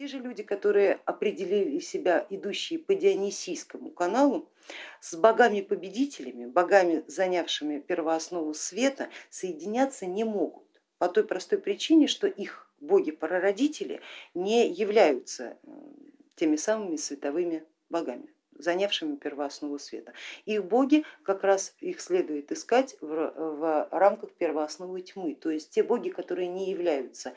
Те же люди, которые определили себя идущие по Дионисийскому каналу, с богами-победителями, богами, занявшими первооснову света, соединяться не могут по той простой причине, что их боги-прародители не являются теми самыми световыми богами занявшими первооснову света. Их боги, как раз их следует искать в, в рамках первоосновы тьмы, то есть те боги, которые не являются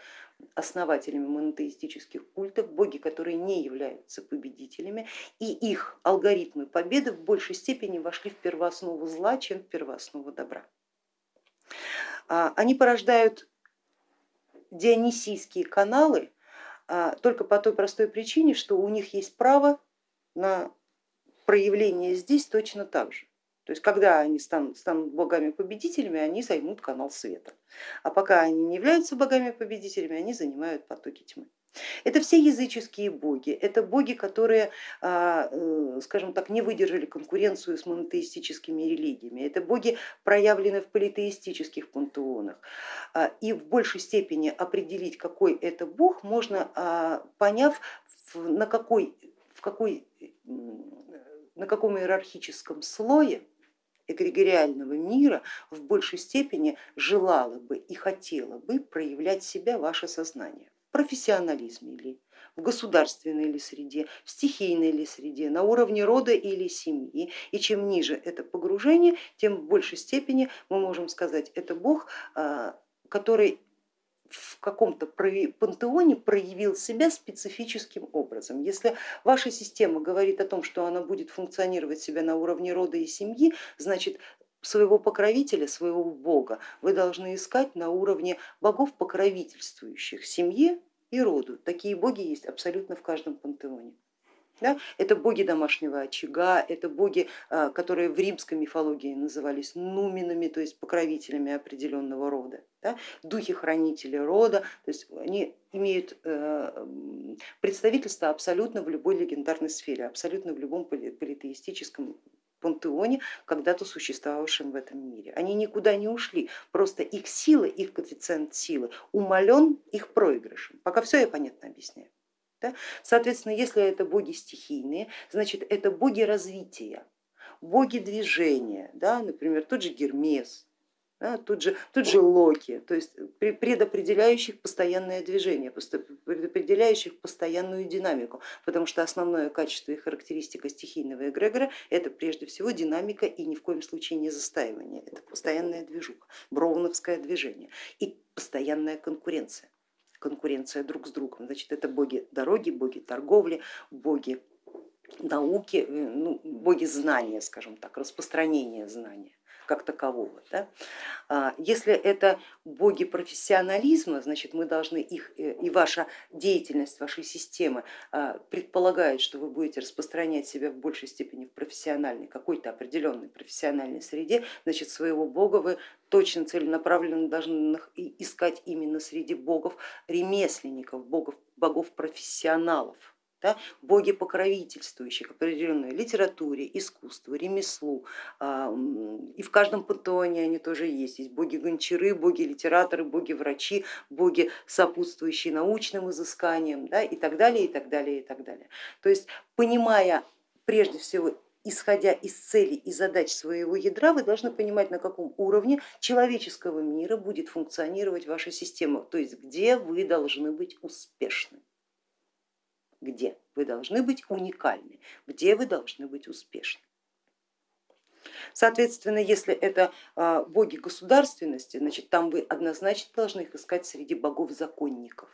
основателями монотеистических культов, боги, которые не являются победителями, и их алгоритмы победы в большей степени вошли в первооснову зла, чем в первооснову добра. А, они порождают дионисийские каналы а, только по той простой причине, что у них есть право на проявление здесь точно так же. То есть когда они станут, станут богами-победителями, они займут канал света. А пока они не являются богами-победителями, они занимают потоки тьмы. Это все языческие боги, это боги, которые, а, э, скажем так, не выдержали конкуренцию с монотеистическими религиями, это боги проявлены в политеистических пантеонах. А, и в большей степени определить, какой это бог, можно а, поняв, на какой, в какой на каком иерархическом слое эгрегориального мира в большей степени желало бы и хотело бы проявлять себя ваше сознание. В профессионализме ли, в государственной ли среде, в стихийной ли среде, на уровне рода или семьи. И чем ниже это погружение, тем в большей степени мы можем сказать, это Бог, а, который в каком-то пантеоне проявил себя специфическим образом. Если ваша система говорит о том, что она будет функционировать себя на уровне рода и семьи, значит своего покровителя, своего бога вы должны искать на уровне богов, покровительствующих семье и роду. Такие боги есть абсолютно в каждом пантеоне. Да? Это боги домашнего очага, это боги, а, которые в римской мифологии назывались нуминами, то есть покровителями определенного рода, да? духи-хранители рода, то есть они имеют э, представительство абсолютно в любой легендарной сфере, абсолютно в любом политеистическом пантеоне, когда-то существовавшем в этом мире. Они никуда не ушли, просто их сила, их коэффициент силы умален их проигрышем. Пока все я понятно объясняю. Да? Соответственно, если это боги стихийные, значит это боги развития, боги движения, да? например, тот же Гермес, да, тут, же, тут же Локи, то есть предопределяющих постоянное движение, предопределяющих постоянную динамику, потому что основное качество и характеристика стихийного эгрегора это прежде всего динамика и ни в коем случае не застаивание, это постоянная движуха, броуновское движение и постоянная конкуренция конкуренция друг с другом. Значит, это боги дороги, боги торговли, боги науки, э, ну, боги знания, скажем так, распространения знания как такового. Да? А, если это боги профессионализма, значит мы должны их э, и ваша деятельность вашей системы а, предполагает, что вы будете распространять себя в большей степени в профессиональной, какой-то определенной профессиональной среде, значит своего бога вы точно целенаправленно должны искать именно среди богов ремесленников, богов, богов профессионалов да, боги покровительствующие к определенной литературе, искусству, ремеслу. А, и в каждом пантеоне они тоже есть. Есть боги гончары, боги литераторы, боги врачи, боги сопутствующие научным изысканиям да, и так далее, и так далее, и так далее. То есть понимая прежде всего исходя из целей и задач своего ядра, вы должны понимать, на каком уровне человеческого мира будет функционировать ваша система, то есть где вы должны быть успешны где вы должны быть уникальны, где вы должны быть успешны. Соответственно, если это а, боги государственности, значит там вы однозначно должны их искать среди богов-законников,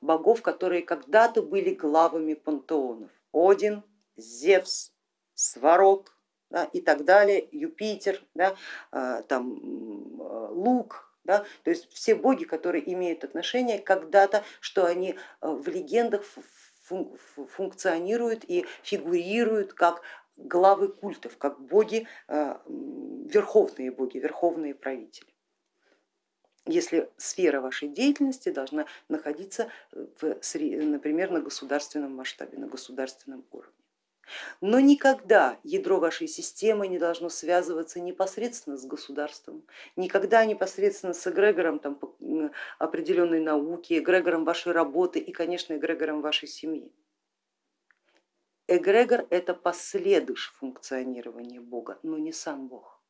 богов, которые когда-то были главами пантеонов. Один, Зевс, Сварог да, и так далее, Юпитер, да, а, там, Лук, да? То есть все боги, которые имеют отношение когда-то, что они э, в легендах функционируют и фигурируют как главы культов, как боги, э, верховные боги, верховные правители если сфера вашей деятельности должна находиться, в, например, на государственном масштабе, на государственном уровне. Но никогда ядро вашей системы не должно связываться непосредственно с государством, никогда непосредственно с эгрегором там, определенной науки, эгрегором вашей работы и, конечно, эгрегором вашей семьи. Эгрегор это последующее функционирования Бога, но не сам Бог.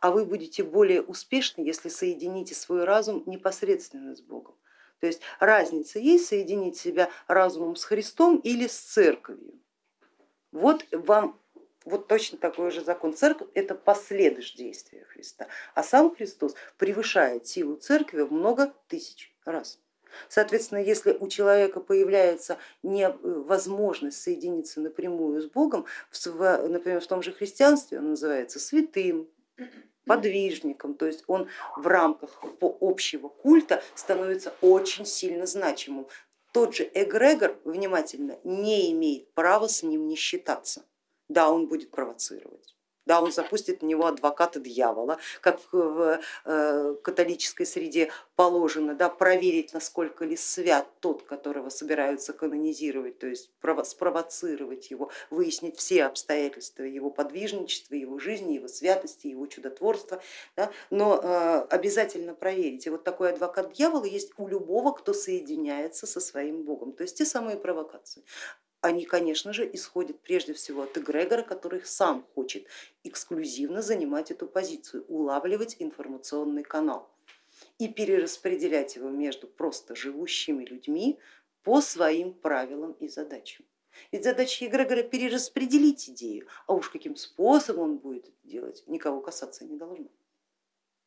А вы будете более успешны, если соедините свой разум непосредственно с Богом. То есть разница есть соединить себя разумом с Христом или с церковью. Вот вам вот точно такой же закон. Церковь это последующее действия Христа, а сам Христос превышает силу церкви в много тысяч раз. Соответственно, если у человека появляется невозможность соединиться напрямую с Богом, например, в том же христианстве он называется святым, подвижником, то есть он в рамках общего культа становится очень сильно значимым. Тот же эгрегор, внимательно, не имеет права с ним не считаться. Да, он будет провоцировать да, он запустит на него адвоката дьявола, как в э, католической среде положено, да, проверить, насколько ли свят тот, которого собираются канонизировать, то есть спровоцировать его, выяснить все обстоятельства его подвижничества, его жизни, его святости, его чудотворства, да, но э, обязательно проверить. И вот такой адвокат дьявола есть у любого, кто соединяется со своим богом, то есть те самые провокации они, конечно же, исходят прежде всего от эгрегора, который сам хочет эксклюзивно занимать эту позицию, улавливать информационный канал и перераспределять его между просто живущими людьми по своим правилам и задачам. Ведь задача эгрегора перераспределить идею, а уж каким способом он будет это делать, никого касаться не должно.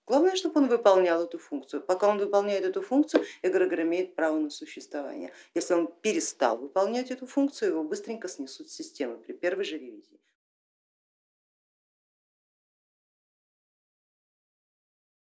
Главное, чтобы он выполнял эту функцию. Пока он выполняет эту функцию, эгрегор имеет право на существование. Если он перестал выполнять эту функцию, его быстренько снесут системы при первой же ревизии.